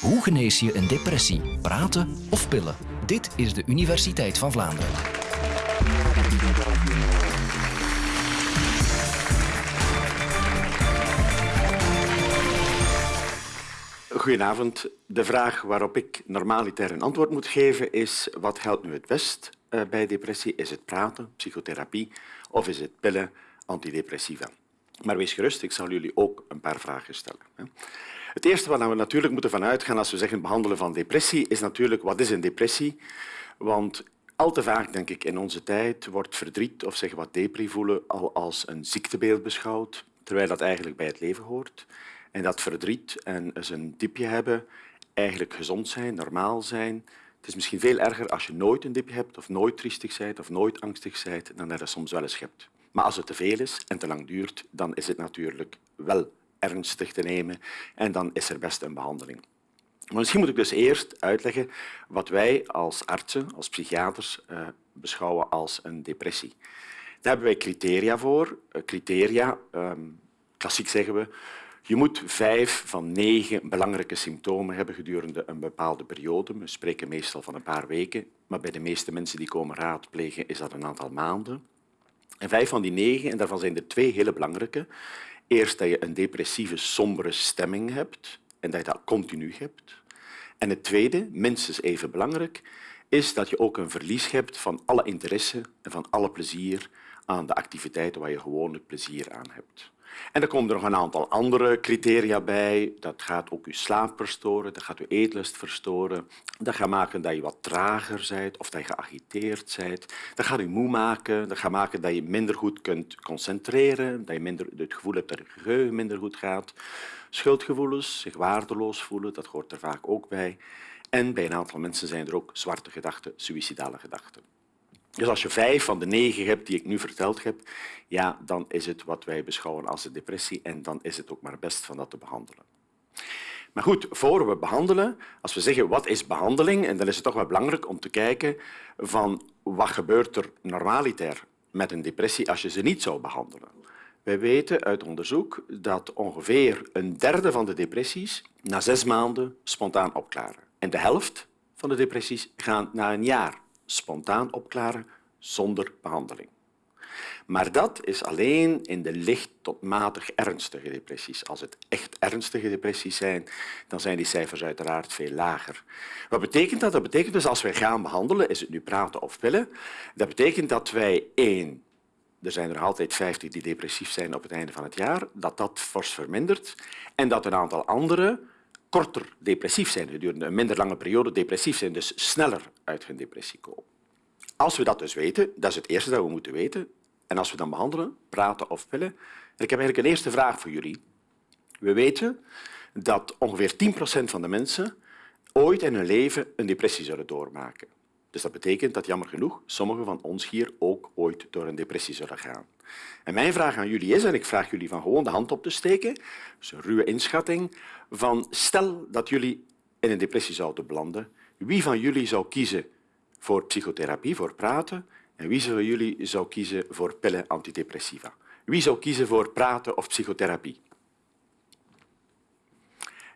Hoe genees je een depressie? Praten of pillen? Dit is de Universiteit van Vlaanderen. Goedenavond. De vraag waarop ik normaliter een antwoord moet geven is wat helpt nu het best eh, bij depressie? Is het praten, psychotherapie of is het pillen, antidepressiva? Maar wees gerust, ik zal jullie ook een paar vragen stellen. Het eerste waar we natuurlijk moeten van uitgaan als we zeggen behandelen van depressie, is natuurlijk wat is een depressie? Want al te vaak, denk ik, in onze tijd wordt verdriet of zeg wat depri voelen al als een ziektebeeld beschouwd, terwijl dat eigenlijk bij het leven hoort. En dat verdriet en eens een dipje hebben eigenlijk gezond zijn, normaal zijn. Het is misschien veel erger als je nooit een dipje hebt of nooit triestig bent of nooit angstig bent dan dat je soms wel eens hebt. Maar als het te veel is en te lang duurt, dan is het natuurlijk wel ernstig te nemen en dan is er best een behandeling. Maar misschien moet ik dus eerst uitleggen wat wij als artsen, als psychiaters, eh, beschouwen als een depressie. Daar hebben wij criteria voor. Uh, criteria, ehm, klassiek zeggen we, je moet vijf van negen belangrijke symptomen hebben gedurende een bepaalde periode. We spreken meestal van een paar weken, maar bij de meeste mensen die komen raadplegen is dat een aantal maanden. En vijf van die negen, en daarvan zijn er twee hele belangrijke. Eerst dat je een depressieve, sombere stemming hebt en dat je dat continu hebt. En het tweede, minstens even belangrijk, is dat je ook een verlies hebt van alle interesse en van alle plezier aan de activiteiten waar je gewoonlijk plezier aan hebt. En er komen er nog een aantal andere criteria bij. Dat gaat ook je slaap verstoren, dat gaat je eetlust verstoren. Dat gaat maken dat je wat trager bent of dat je geagiteerd bent. Dat gaat je moe maken, dat gaat maken dat je minder goed kunt concentreren, dat je minder, het gevoel hebt dat je geheugen minder goed gaat. Schuldgevoelens, zich waardeloos voelen, dat hoort er vaak ook bij. En bij een aantal mensen zijn er ook zwarte gedachten, suïcidale gedachten. Dus als je vijf van de negen hebt die ik nu verteld heb, ja, dan is het wat wij beschouwen als een depressie en dan is het ook maar best van dat te behandelen. Maar goed, voor we behandelen, als we zeggen wat is behandeling, en dan is het toch wel belangrijk om te kijken van wat gebeurt er normaliter met een depressie als je ze niet zou behandelen. Wij weten uit onderzoek dat ongeveer een derde van de depressies na zes maanden spontaan opklaren. En de helft van de depressies gaan na een jaar spontaan opklaren zonder behandeling. Maar dat is alleen in de licht tot matig ernstige depressies. Als het echt ernstige depressies zijn, dan zijn die cijfers uiteraard veel lager. Wat betekent dat? Dat betekent dus als wij gaan behandelen, is het nu praten of pillen, dat betekent dat wij één, er zijn er altijd 50 die depressief zijn op het einde van het jaar, dat dat fors vermindert en dat een aantal anderen korter depressief zijn, gedurende een minder lange periode depressief zijn, dus sneller uit hun depressie komen. Als we dat dus weten, dat is het eerste dat we moeten weten, en als we dan behandelen, praten of pillen, en ik heb eigenlijk een eerste vraag voor jullie. We weten dat ongeveer 10 procent van de mensen ooit in hun leven een depressie zullen doormaken. Dus dat betekent dat, jammer genoeg, sommigen van ons hier ook ooit door een depressie zullen gaan. En mijn vraag aan jullie is, en ik vraag jullie van gewoon de hand op te steken, dus een ruwe inschatting, van stel dat jullie in een depressie zouden belanden, wie van jullie zou kiezen voor psychotherapie, voor praten, en wie van jullie zou kiezen voor pillen antidepressiva? Wie zou kiezen voor praten of psychotherapie?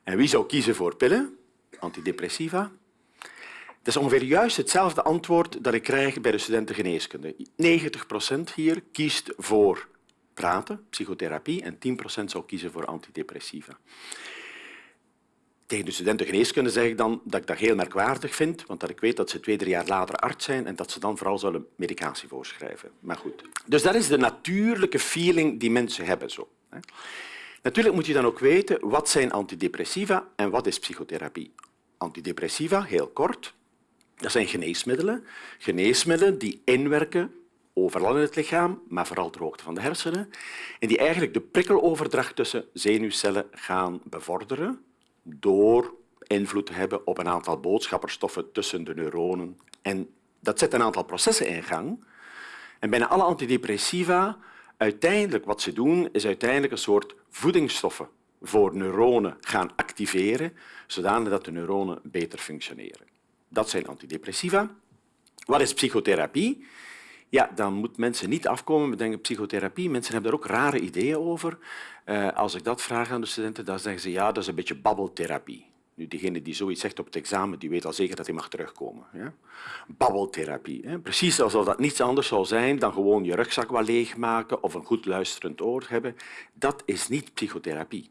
En wie zou kiezen voor pillen, antidepressiva? Dat is ongeveer juist hetzelfde antwoord dat ik krijg bij de studenten geneeskunde. 90 procent hier kiest voor praten, psychotherapie, en 10 procent zou kiezen voor antidepressiva. Tegen de studenten geneeskunde zeg ik dan dat ik dat heel merkwaardig vind, want dat ik weet dat ze twee, drie jaar later arts zijn en dat ze dan vooral zullen medicatie voorschrijven. Maar goed. Dus dat is de natuurlijke feeling die mensen hebben. Zo. Natuurlijk moet je dan ook weten wat zijn antidepressiva en wat is psychotherapie. Antidepressiva, heel kort, dat zijn geneesmiddelen. Geneesmiddelen die inwerken overal in het lichaam, maar vooral ter hoogte van de hersenen, en die eigenlijk de prikkeloverdracht tussen zenuwcellen gaan bevorderen door invloed te hebben op een aantal boodschapperstoffen tussen de neuronen. En dat zet een aantal processen in gang. En bijna alle antidepressiva, uiteindelijk wat ze doen, is uiteindelijk een soort voedingsstoffen voor neuronen gaan activeren, zodat de neuronen beter functioneren. Dat zijn antidepressiva. Wat is psychotherapie? Ja, dan moeten mensen niet afkomen met denken psychotherapie. Mensen hebben daar ook rare ideeën over. Uh, als ik dat vraag aan de studenten, dan zeggen ze ja, dat is een beetje babbeltherapie. Nu, degene die zoiets zegt op het examen, die weet al zeker dat hij mag terugkomen. Ja? Babbeltherapie. Hè? Precies alsof dat niets anders zou zijn dan gewoon je rugzak wat leegmaken of een goed luisterend oor hebben. Dat is niet psychotherapie.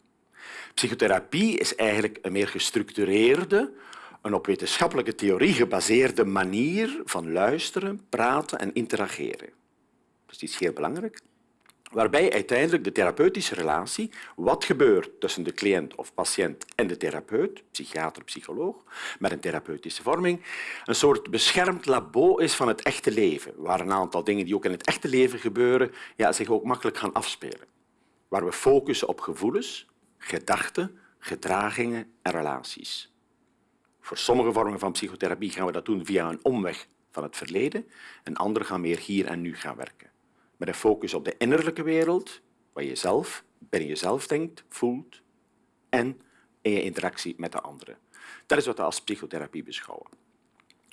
Psychotherapie is eigenlijk een meer gestructureerde, een op wetenschappelijke theorie gebaseerde manier van luisteren, praten en interageren. Dat is iets heel belangrijk waarbij uiteindelijk de therapeutische relatie, wat gebeurt tussen de cliënt of patiënt en de therapeut, psychiater, psycholoog, met een therapeutische vorming, een soort beschermd labo is van het echte leven, waar een aantal dingen die ook in het echte leven gebeuren ja, zich ook makkelijk gaan afspelen. Waar we focussen op gevoelens, gedachten, gedragingen en relaties. Voor sommige vormen van psychotherapie gaan we dat doen via een omweg van het verleden en andere gaan meer hier en nu gaan werken met een focus op de innerlijke wereld, wat je zelf, binnen jezelf denkt, voelt en in je interactie met de anderen. Dat is wat we als psychotherapie beschouwen.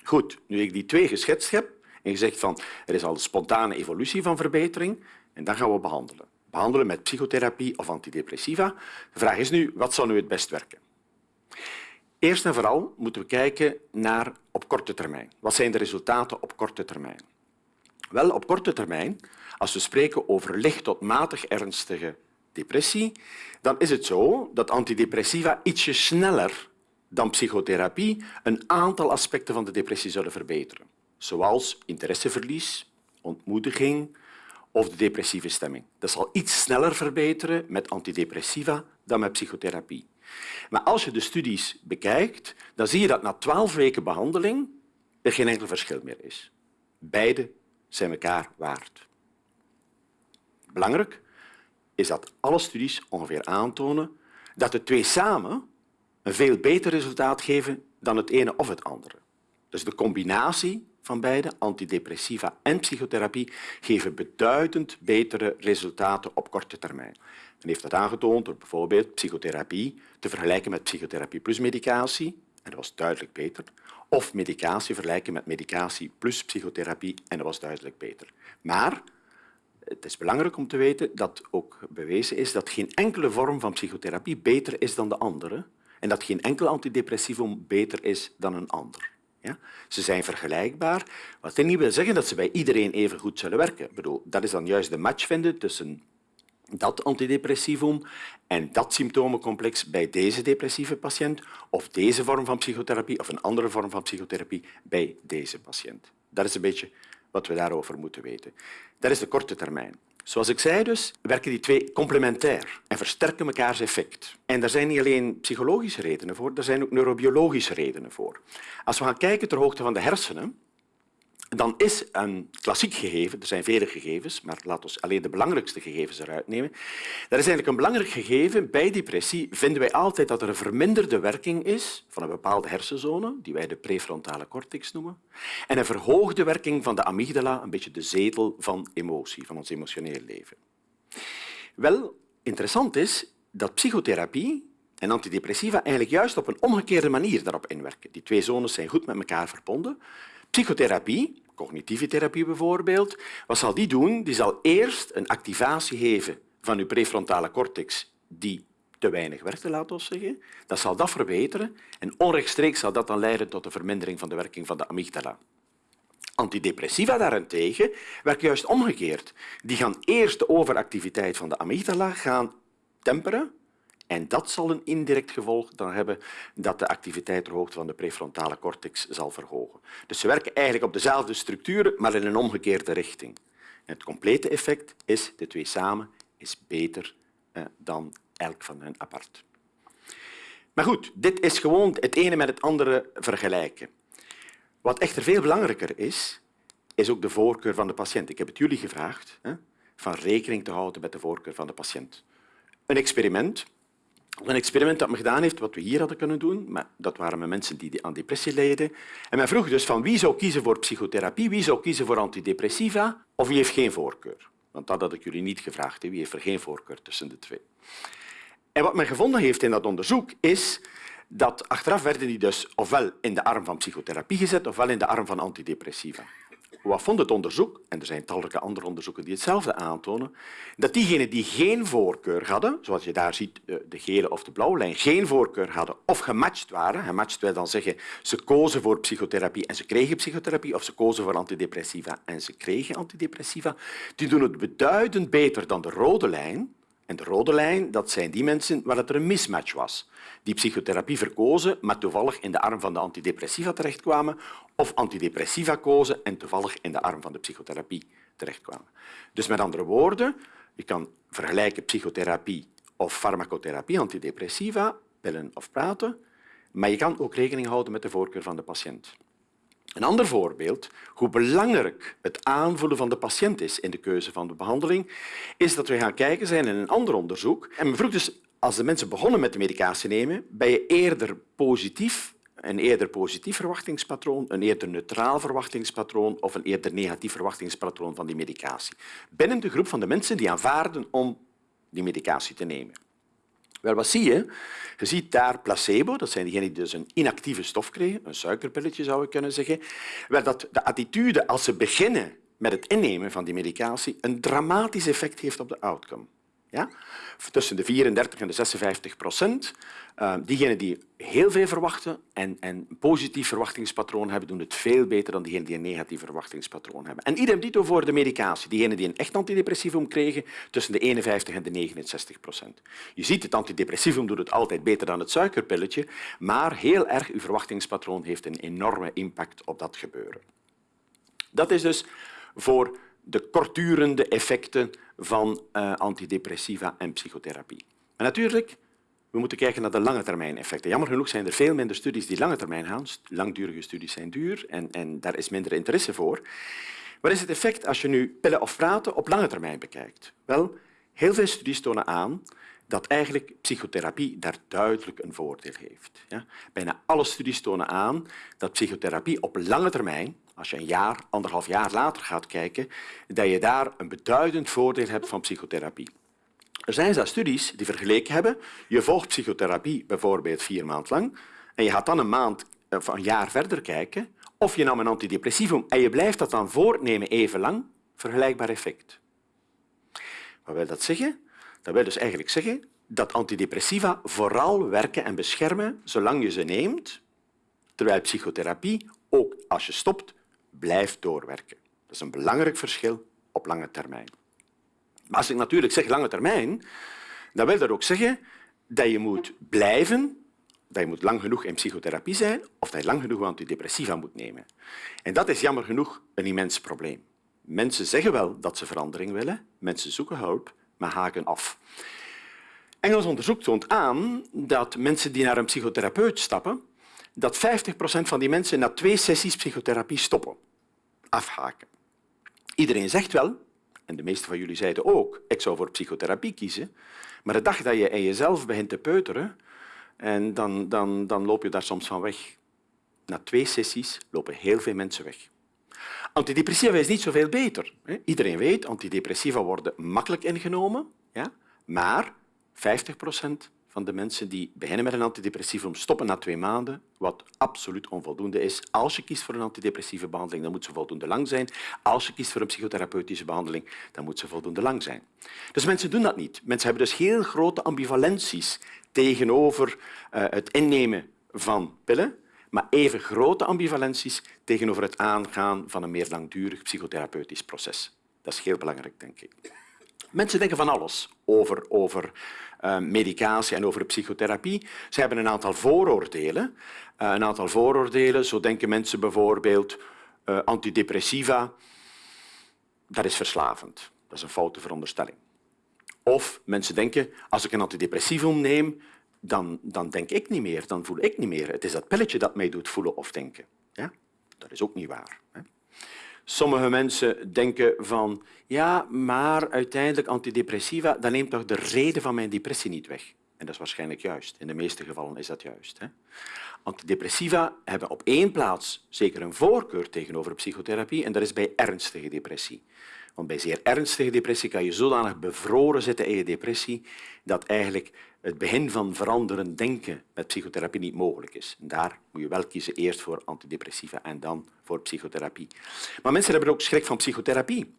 Goed, nu ik die twee geschetst heb en gezegd van er is al een spontane evolutie van verbetering, en dan gaan we behandelen. Behandelen met psychotherapie of antidepressiva. De vraag is nu, wat zou nu het best werken? Eerst en vooral moeten we kijken naar op korte termijn. Wat zijn de resultaten op korte termijn? Wel, op korte termijn als we spreken over licht tot matig ernstige depressie, dan is het zo dat antidepressiva ietsje sneller dan psychotherapie een aantal aspecten van de depressie zullen verbeteren, zoals interesseverlies, ontmoediging of de depressieve stemming. Dat zal iets sneller verbeteren met antidepressiva dan met psychotherapie. Maar als je de studies bekijkt, dan zie je dat na twaalf weken behandeling er geen enkel verschil meer is. Beide zijn elkaar waard. Belangrijk is dat alle studies ongeveer aantonen dat de twee samen een veel beter resultaat geven dan het ene of het andere. Dus de combinatie beide, antidepressiva en psychotherapie, geven beduidend betere resultaten op korte termijn. Men heeft dat aangetoond door bijvoorbeeld psychotherapie te vergelijken met psychotherapie plus medicatie, en dat was duidelijk beter, of medicatie vergelijken met medicatie plus psychotherapie, en dat was duidelijk beter. Maar het is belangrijk om te weten dat ook bewezen is dat geen enkele vorm van psychotherapie beter is dan de andere en dat geen enkel antidepressivum beter is dan een ander. Ja? Ze zijn vergelijkbaar, wat niet wil zeggen dat ze bij iedereen even goed zullen werken. Ik bedoel, dat is dan juist de match vinden tussen dat antidepressivum en dat symptomencomplex bij deze depressieve patiënt of deze vorm van psychotherapie of een andere vorm van psychotherapie bij deze patiënt. Dat is een beetje wat we daarover moeten weten. Dat is de korte termijn. Zoals ik zei dus, werken die twee complementair en versterken mekaars effect. En daar zijn niet alleen psychologische redenen voor, er zijn ook neurobiologische redenen voor. Als we gaan kijken ter hoogte van de hersenen, dan is een klassiek gegeven, er zijn vele gegevens, maar laten we alleen de belangrijkste gegevens eruit nemen. Dat is eigenlijk een belangrijk gegeven. Bij depressie vinden wij altijd dat er een verminderde werking is van een bepaalde hersenzone, die wij de prefrontale cortex noemen, en een verhoogde werking van de amygdala, een beetje de zetel van emotie, van ons emotioneel leven. Wel, interessant is dat psychotherapie en antidepressiva eigenlijk juist op een omgekeerde manier daarop inwerken. Die twee zones zijn goed met elkaar verbonden. Psychotherapie, cognitieve therapie bijvoorbeeld, wat zal die doen? Die zal eerst een activatie geven van uw prefrontale cortex die te weinig werkte, laten we zeggen. Dat zal dat verbeteren en onrechtstreeks zal dat dan leiden tot een vermindering van de werking van de amygdala. Antidepressiva daarentegen werken juist omgekeerd. Die gaan eerst de overactiviteit van de amygdala gaan temperen en dat zal een indirect gevolg dan hebben dat de activiteit hoogte van de prefrontale cortex zal verhogen. Dus ze werken eigenlijk op dezelfde structuren, maar in een omgekeerde richting. Het complete effect is, de twee samen, is beter eh, dan elk van hen apart. Maar goed, dit is gewoon het ene met het andere vergelijken. Wat echter veel belangrijker is, is ook de voorkeur van de patiënt. Ik heb het jullie gevraagd hè, van rekening te houden met de voorkeur van de patiënt. Een experiment een experiment dat men gedaan heeft, wat we hier hadden kunnen doen, maar dat waren met mensen die aan depressie leden. En men vroeg dus van wie zou kiezen voor psychotherapie, wie zou kiezen voor antidepressiva of wie heeft geen voorkeur. Want dat had ik jullie niet gevraagd. Wie heeft er geen voorkeur tussen de twee? En wat men gevonden heeft in dat onderzoek is dat achteraf werden die dus ofwel in de arm van psychotherapie gezet ofwel in de arm van antidepressiva. Wat vond het onderzoek, en er zijn talrijke andere onderzoeken die hetzelfde aantonen, dat diegenen die geen voorkeur hadden, zoals je daar ziet, eh, de gele of de blauwe lijn, geen voorkeur hadden of gematcht waren, gematcht wil dan zeggen ze kozen voor psychotherapie en ze kregen psychotherapie, of ze kozen voor antidepressiva en ze kregen antidepressiva, die doen het beduidend beter dan de rode lijn, en de rode lijn, dat zijn die mensen waar het er een mismatch was. Die psychotherapie verkozen, maar toevallig in de arm van de antidepressiva terechtkwamen, of antidepressiva kozen en toevallig in de arm van de psychotherapie terechtkwamen. Dus met andere woorden, je kan vergelijken psychotherapie of farmacotherapie, antidepressiva, pillen of praten, maar je kan ook rekening houden met de voorkeur van de patiënt. Een ander voorbeeld, hoe belangrijk het aanvoelen van de patiënt is in de keuze van de behandeling, is dat we gaan kijken zijn in een ander onderzoek. En men vroeg dus, als de mensen begonnen met de medicatie nemen, ben je eerder positief, een eerder positief verwachtingspatroon, een eerder neutraal verwachtingspatroon of een eerder negatief verwachtingspatroon van die medicatie. Binnen de groep van de mensen die aanvaarden om die medicatie te nemen. Wel, wat zie je? Je ziet daar placebo, dat zijn diegenen die dus een inactieve stof kregen, een suikerpilletje zou ik kunnen zeggen, wel dat de attitude als ze beginnen met het innemen van die medicatie een dramatisch effect heeft op de outcome. Ja? Tussen de 34 en de 56 procent. Uh, diegenen die heel veel verwachten en, en een positief verwachtingspatroon hebben, doen het veel beter dan diegenen die een negatief verwachtingspatroon hebben. En idem dito voor de medicatie. Diegenen die een echt antidepressivum kregen, tussen de 51 en de 69 procent. Je ziet, het antidepressivum doet het altijd beter dan het suikerpilletje, maar heel erg, uw verwachtingspatroon heeft een enorme impact op dat gebeuren. Dat is dus voor de kortdurende effecten van uh, antidepressiva en psychotherapie. Maar natuurlijk, we moeten kijken naar de lange termijn effecten. Jammer genoeg zijn er veel minder studies die lange termijn gaan. Langdurige studies zijn duur en, en daar is minder interesse voor. Wat is het effect als je nu pillen of praten op lange termijn bekijkt? Wel, heel veel studies tonen aan dat eigenlijk psychotherapie daar duidelijk een voordeel heeft. Ja? Bijna alle studies tonen aan dat psychotherapie op lange termijn, als je een jaar, anderhalf jaar later gaat kijken, dat je daar een beduidend voordeel hebt van psychotherapie. Er zijn zelfs studies die vergeleken hebben. Je volgt psychotherapie bijvoorbeeld vier maanden lang en je gaat dan een maand of een jaar verder kijken of je nam een antidepressivum en je blijft dat dan voortnemen even lang, vergelijkbaar effect. Wat wil dat zeggen? Dat wil dus eigenlijk zeggen dat antidepressiva vooral werken en beschermen zolang je ze neemt, terwijl psychotherapie, ook als je stopt, blijft doorwerken. Dat is een belangrijk verschil op lange termijn. Maar als ik natuurlijk zeg lange termijn, dan wil dat ook zeggen dat je moet blijven, dat je moet lang genoeg in psychotherapie zijn of dat je lang genoeg antidepressiva moet nemen. En dat is jammer genoeg een immens probleem. Mensen zeggen wel dat ze verandering willen, mensen zoeken hulp, maar haken af. Engels onderzoek toont aan dat mensen die naar een psychotherapeut stappen, dat 50 procent van die mensen na twee sessies psychotherapie stoppen, afhaken. Iedereen zegt wel, en de meeste van jullie zeiden ook, ik zou voor psychotherapie kiezen, maar de dag dat je in jezelf begint te peuteren, en dan, dan, dan loop je daar soms van weg. Na twee sessies lopen heel veel mensen weg. Antidepressiva is niet zoveel beter. Iedereen weet, antidepressiva worden makkelijk ingenomen, ja? maar 50 procent van de mensen die beginnen met een antidepressivum stoppen na twee maanden, wat absoluut onvoldoende is. Als je kiest voor een antidepressieve behandeling, dan moet ze voldoende lang zijn. Als je kiest voor een psychotherapeutische behandeling, dan moet ze voldoende lang zijn. Dus mensen doen dat niet. Mensen hebben dus heel grote ambivalenties tegenover uh, het innemen van pillen, maar even grote ambivalenties tegenover het aangaan van een meer langdurig psychotherapeutisch proces. Dat is heel belangrijk, denk ik. Mensen denken van alles over, over uh, medicatie en over psychotherapie. Ze hebben een aantal vooroordelen. Uh, een aantal vooroordelen, zo denken mensen bijvoorbeeld uh, antidepressiva, dat is verslavend. Dat is een foute veronderstelling. Of mensen denken, als ik een antidepressivum neem, dan, dan denk ik niet meer, dan voel ik niet meer. Het is dat pilletje dat mij doet voelen of denken. Ja? Dat is ook niet waar. Hè? Sommige mensen denken van, ja, maar uiteindelijk antidepressiva, dat neemt toch de reden van mijn depressie niet weg. En dat is waarschijnlijk juist. In de meeste gevallen is dat juist. Hè? Antidepressiva hebben op één plaats zeker een voorkeur tegenover psychotherapie en dat is bij ernstige depressie. Want bij zeer ernstige depressie kan je zodanig bevroren zitten in je depressie dat eigenlijk het begin van veranderend denken met psychotherapie niet mogelijk is. En daar moet je wel kiezen eerst voor antidepressiva en dan voor psychotherapie. Maar mensen hebben ook schrik van psychotherapie.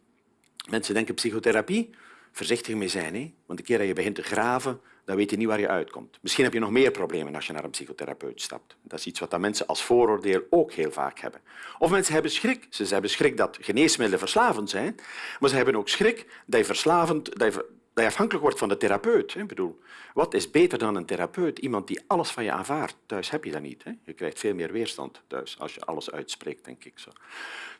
Mensen denken psychotherapie, voorzichtig mee zijn. Hè? Want de keer dat je begint te graven, dan weet je niet waar je uitkomt. Misschien heb je nog meer problemen als je naar een psychotherapeut stapt. Dat is iets wat mensen als vooroordeel ook heel vaak hebben. Of mensen hebben schrik. Ze hebben schrik dat geneesmiddelen verslavend zijn, maar ze hebben ook schrik dat je verslavend, dat dat je afhankelijk wordt van de therapeut. Bedoel, wat is beter dan een therapeut? Iemand die alles van je aanvaardt. Thuis heb je dat niet. Hè? Je krijgt veel meer weerstand thuis als je alles uitspreekt, denk ik zo.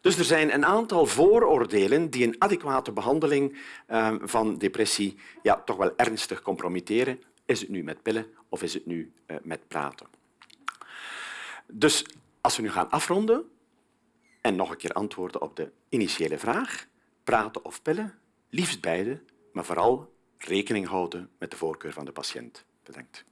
Dus er zijn een aantal vooroordelen die een adequate behandeling uh, van depressie ja, toch wel ernstig compromitteren. Is het nu met pillen of is het nu uh, met praten? Dus als we nu gaan afronden en nog een keer antwoorden op de initiële vraag, praten of pillen, liefst beide, maar vooral rekening houden met de voorkeur van de patiënt. Bedankt.